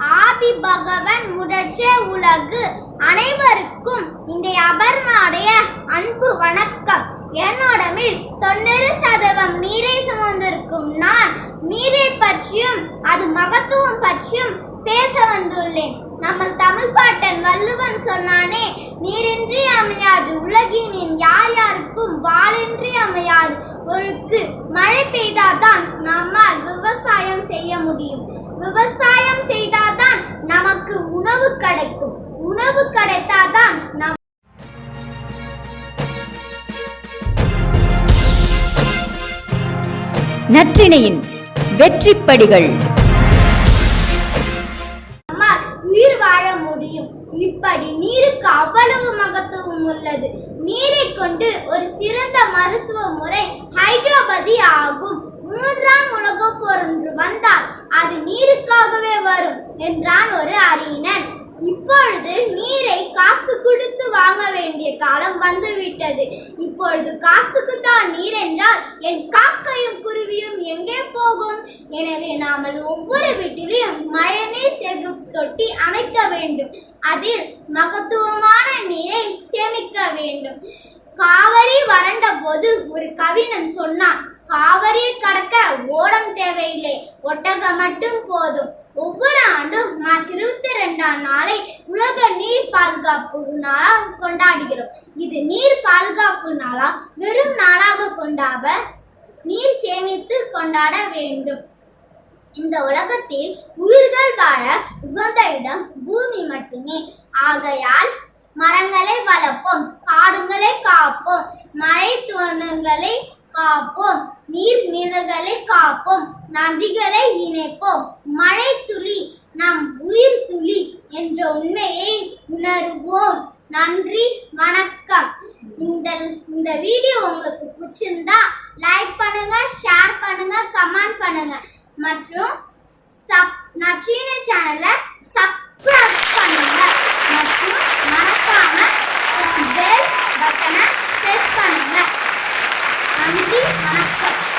ஆதி பகவன் முடற்றே உலகு அனைவருக்கும் இந்த அபர்மாடைய அன்பு வணக்கம். என்னோடமில் தொண்ணூறு சதவம் நீரை சுமந்திருக்கும் நான் நீரை பற்றியும் அது மகத்துவம் பற்றியும் பேச வந்துள்ளேன். நம்ம தமிழ் பாட்டன் வள்ளுவன் சொன்னானே நீரின்றி அமையாது உலகினின் யார் யாருக்கும் வாளின்றி அமையாது. ஒழுக்கு மழை பெய்தாதான் நம்மால் விவசாயம் செய்ய முடியும். விவசாயம் செய்தால் உணவு கிடைக்கும். உணவு கிடைத்தாதான் நம் நற்றிணையின் வெற்றிப்படிகள். உயிர் வாழ முடியும். இப்படி நீருக்கு அவ்வளவு மகத்துவம் உள்ளது. நீரை கொண்டு ஒரு சிறந்த மருத்துவ முறை ஹைட்ரோபதி ஆகும். மூன்றாம் உலகப் நீரை காசு கொடுத்து வாங்க வேண்டிய காலம் வந்துவிட்டது. இப்பொழுது காசுக்கு தான் நீர் என்றால் என் காக்கையும் குருவியும் எங்கே போகும்? எனவே நாமல் ஒவ்வொரு வீட்டிலும் மழைநீர் சேகரிப்பு தொட்டி அமைக்க வேண்டும். அதில் மகத்துவமான நீரை சேமிக்க வேண்டும். காவிரி வறண்ட போது ஒரு கவிஞன் சொன்னான் காவிரியை கடக்க ஓடம் தேவையில்லை. ஒட்டகம் மட்டும் போதும். ஒவ்வொரு ஆண்டும் மார்ச் இருபத்தி ரெண்டாம் நாளை நீர் பாதுகாப்பு நாளாக கொண்டாடுகிறோம். இது நீர் பாதுகாப்பு நாளா வெறும் நாளாக கொண்டாட நீர் சேமித்து கொண்டாட வேண்டும். இந்த உலகத்தில் உயிர்கள் வாழ உகந்த இடம் பூமி மட்டுமே. ஆகையால் மரங்களை வளர்ப்போம் காடுகளை காப்போம் மழை துணுகளை காப்போம் நீர் நிலைகளை காப்போம் நதிகளை இணைப்போம். மழை துளி நம் உயிர் துளி என்ற உண்மையை வருவோம். நன்றி வணக்கம். இந்த இந்த வீடியோ உங்களுக்கு பிடிச்சிருந்தா லைக் பண்ணுங்க ஷேர் பண்ணுங்க கமெண்ட் பண்ணுங்க. மற்றும் சப் நச்சீன சேனலை சப்ஸ்கிரைப் பண்ணுங்க. மற்றும் மறக்காம பெல் பட்டனை பிரஸ் பண்ணுங்க. நன்றி வணக்கம்.